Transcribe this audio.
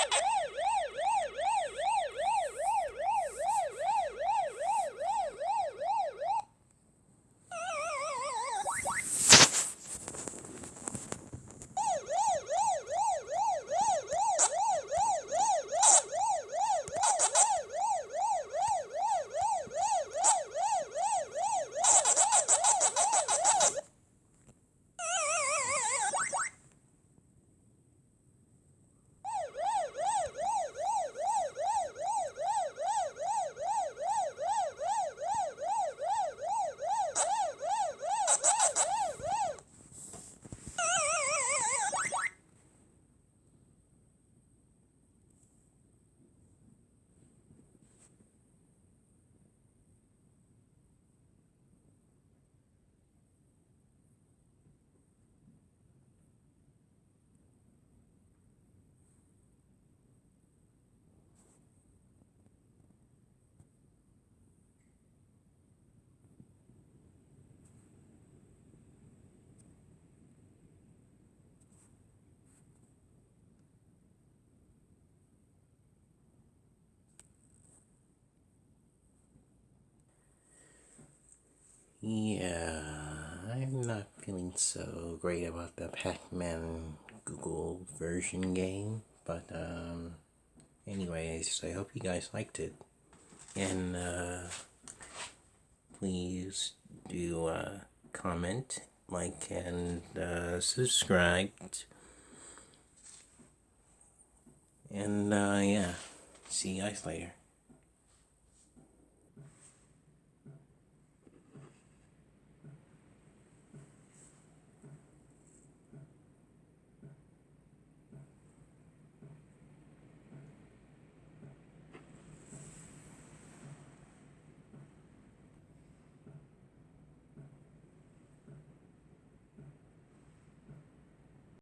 Ha ha ha! Yeah, I'm not feeling so great about the Pac-Man Google version game, but um, anyways, I hope you guys liked it, and uh, please do uh, comment, like, and uh, subscribe, and uh, yeah, see you guys later.